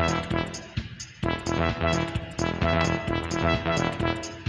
Thank you.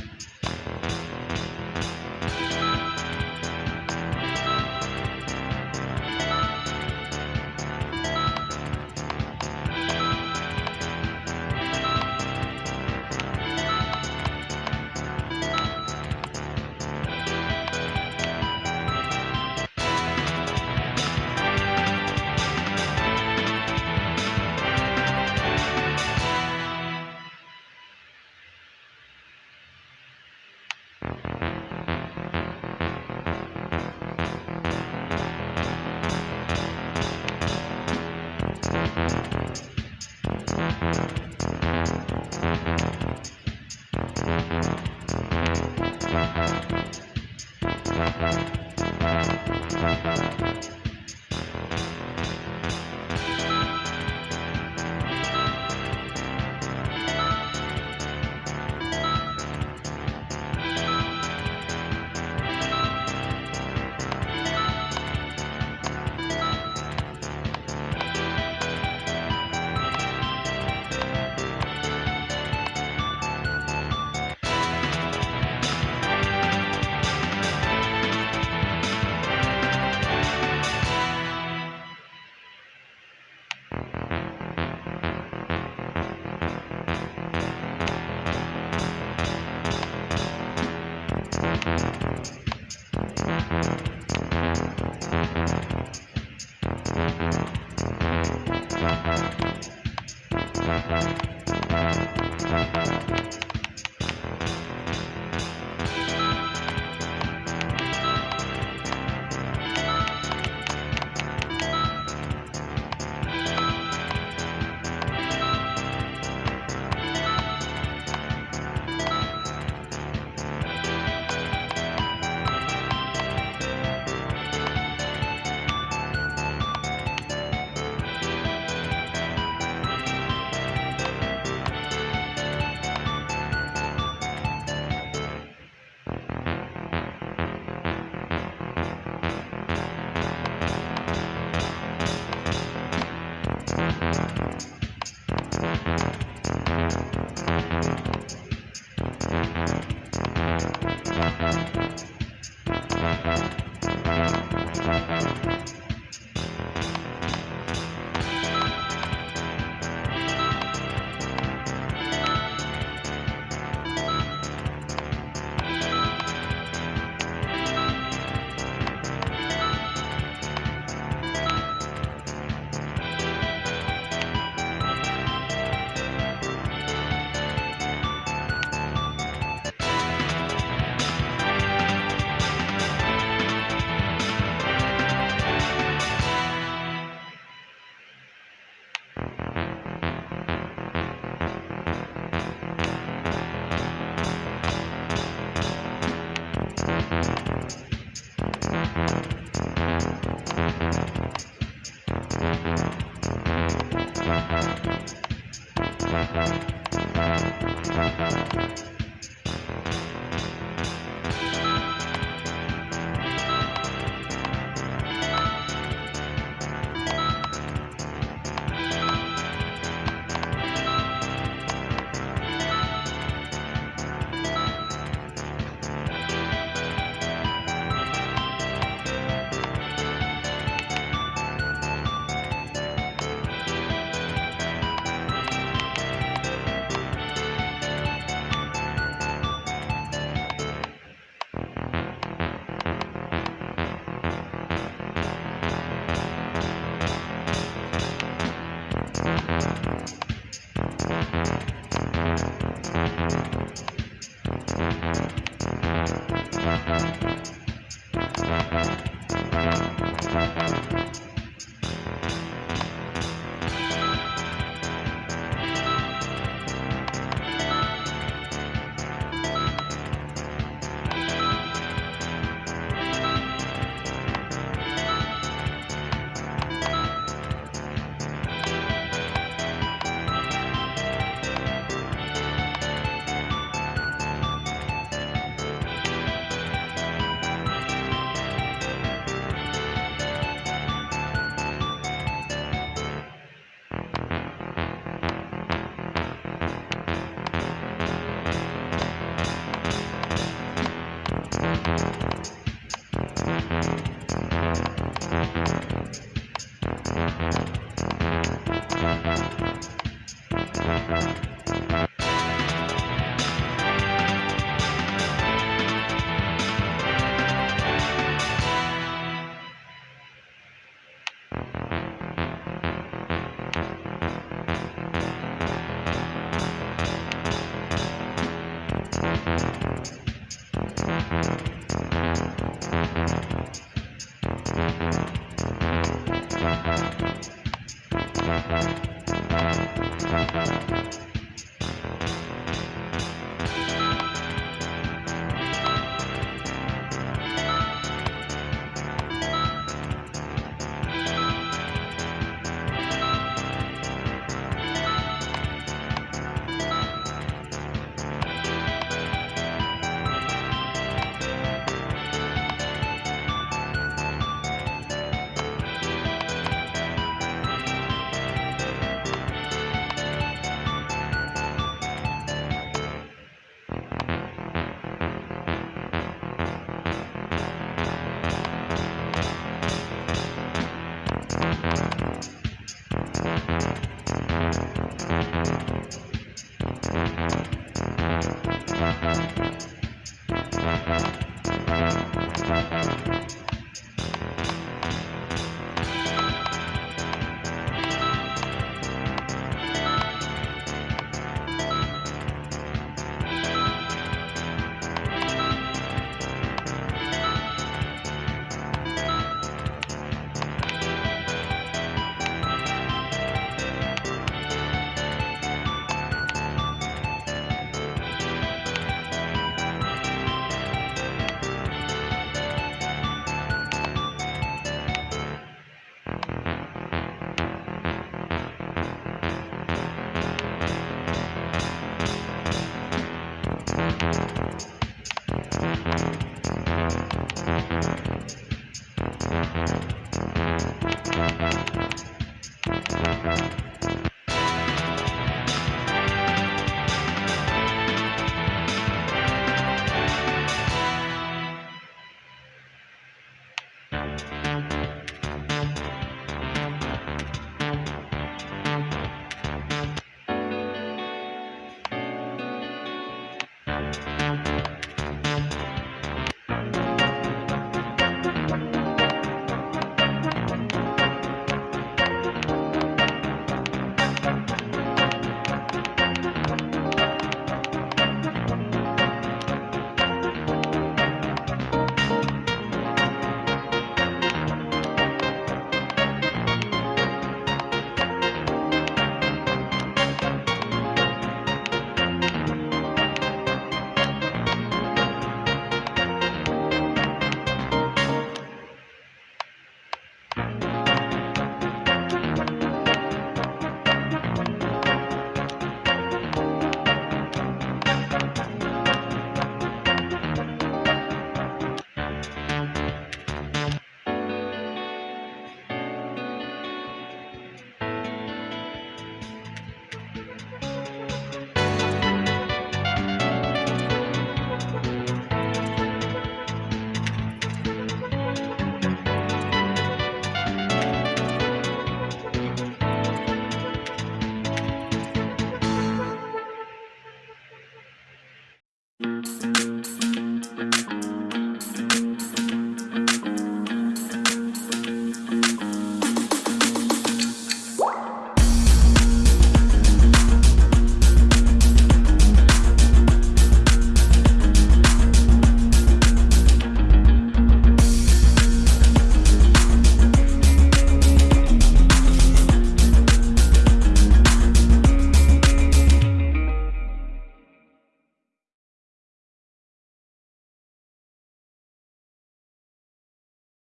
Música